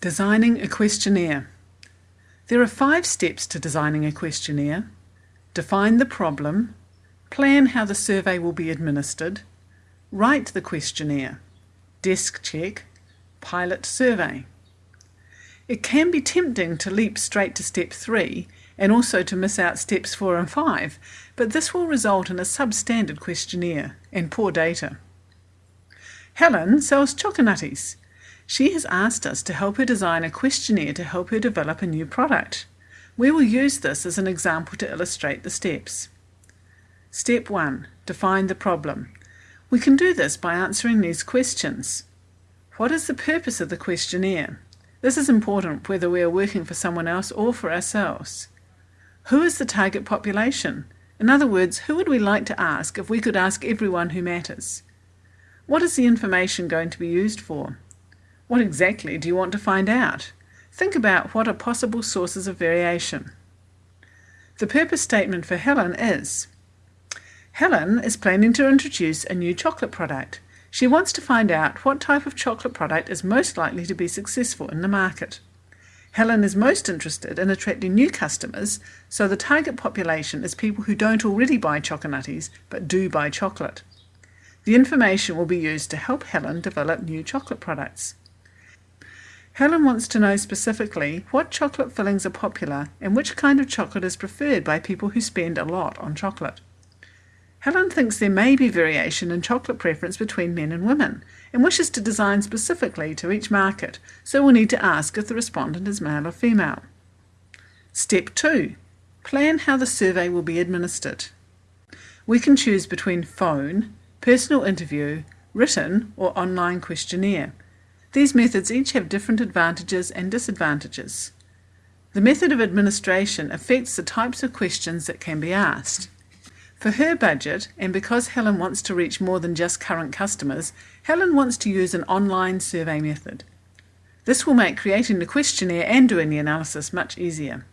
Designing a questionnaire. There are five steps to designing a questionnaire. Define the problem, plan how the survey will be administered, write the questionnaire, desk check, pilot survey. It can be tempting to leap straight to step three and also to miss out steps four and five, but this will result in a substandard questionnaire and poor data. Helen sells choconutties. She has asked us to help her design a questionnaire to help her develop a new product. We will use this as an example to illustrate the steps. Step 1. Define the problem. We can do this by answering these questions. What is the purpose of the questionnaire? This is important whether we are working for someone else or for ourselves. Who is the target population? In other words, who would we like to ask if we could ask everyone who matters? What is the information going to be used for? What exactly do you want to find out? Think about what are possible sources of variation. The purpose statement for Helen is Helen is planning to introduce a new chocolate product. She wants to find out what type of chocolate product is most likely to be successful in the market. Helen is most interested in attracting new customers, so the target population is people who don't already buy Choconutties but do buy chocolate. The information will be used to help Helen develop new chocolate products. Helen wants to know specifically what chocolate fillings are popular and which kind of chocolate is preferred by people who spend a lot on chocolate. Helen thinks there may be variation in chocolate preference between men and women and wishes to design specifically to each market, so we'll need to ask if the respondent is male or female. Step 2. Plan how the survey will be administered. We can choose between phone, personal interview, written or online questionnaire. These methods each have different advantages and disadvantages. The method of administration affects the types of questions that can be asked. For her budget, and because Helen wants to reach more than just current customers, Helen wants to use an online survey method. This will make creating the questionnaire and doing the analysis much easier.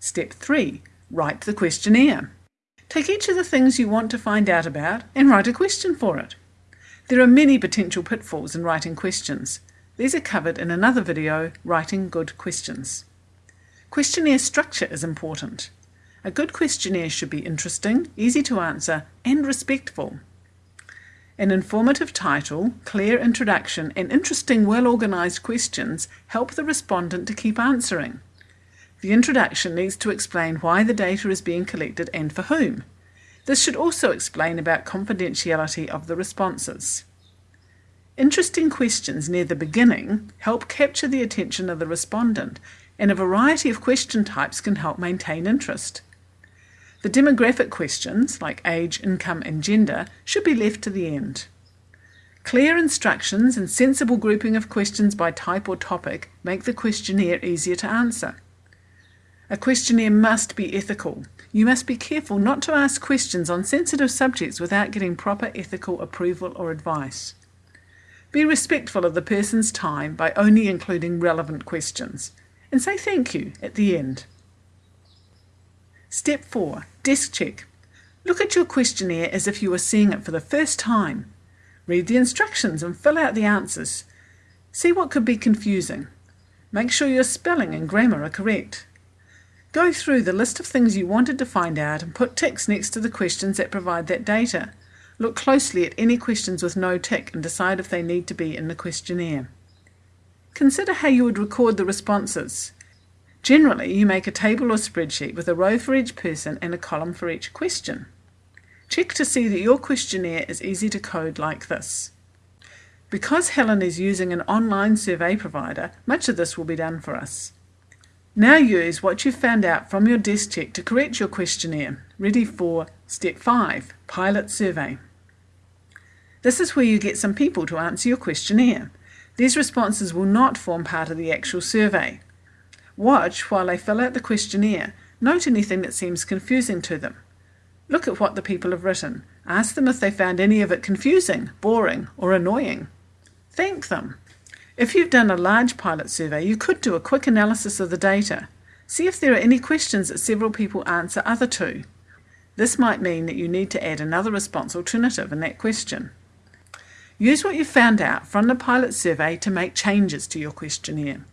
Step 3. Write the questionnaire. Take each of the things you want to find out about and write a question for it. There are many potential pitfalls in writing questions. These are covered in another video, Writing Good Questions. Questionnaire structure is important. A good questionnaire should be interesting, easy to answer, and respectful. An informative title, clear introduction, and interesting, well organised questions help the respondent to keep answering. The introduction needs to explain why the data is being collected and for whom. This should also explain about confidentiality of the responses. Interesting questions near the beginning help capture the attention of the respondent, and a variety of question types can help maintain interest. The demographic questions, like age, income, and gender, should be left to the end. Clear instructions and sensible grouping of questions by type or topic make the questionnaire easier to answer. A questionnaire must be ethical. You must be careful not to ask questions on sensitive subjects without getting proper ethical approval or advice. Be respectful of the person's time by only including relevant questions, and say thank you at the end. Step 4. Desk check. Look at your questionnaire as if you were seeing it for the first time. Read the instructions and fill out the answers. See what could be confusing. Make sure your spelling and grammar are correct. Go through the list of things you wanted to find out and put ticks next to the questions that provide that data. Look closely at any questions with no tick and decide if they need to be in the questionnaire. Consider how you would record the responses. Generally, you make a table or spreadsheet with a row for each person and a column for each question. Check to see that your questionnaire is easy to code like this. Because Helen is using an online survey provider, much of this will be done for us. Now use what you've found out from your desk check to correct your questionnaire, ready for Step 5, Pilot Survey. This is where you get some people to answer your questionnaire. These responses will not form part of the actual survey. Watch while they fill out the questionnaire. Note anything that seems confusing to them. Look at what the people have written. Ask them if they found any of it confusing, boring, or annoying. Thank them. If you've done a large pilot survey, you could do a quick analysis of the data. See if there are any questions that several people answer other to. This might mean that you need to add another response alternative in that question. Use what you found out from the pilot survey to make changes to your questionnaire.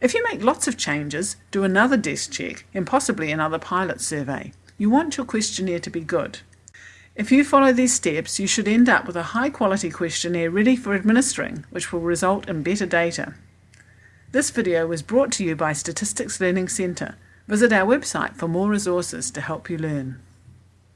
If you make lots of changes, do another desk check and possibly another pilot survey. You want your questionnaire to be good. If you follow these steps, you should end up with a high quality questionnaire ready for administering, which will result in better data. This video was brought to you by Statistics Learning Centre. Visit our website for more resources to help you learn.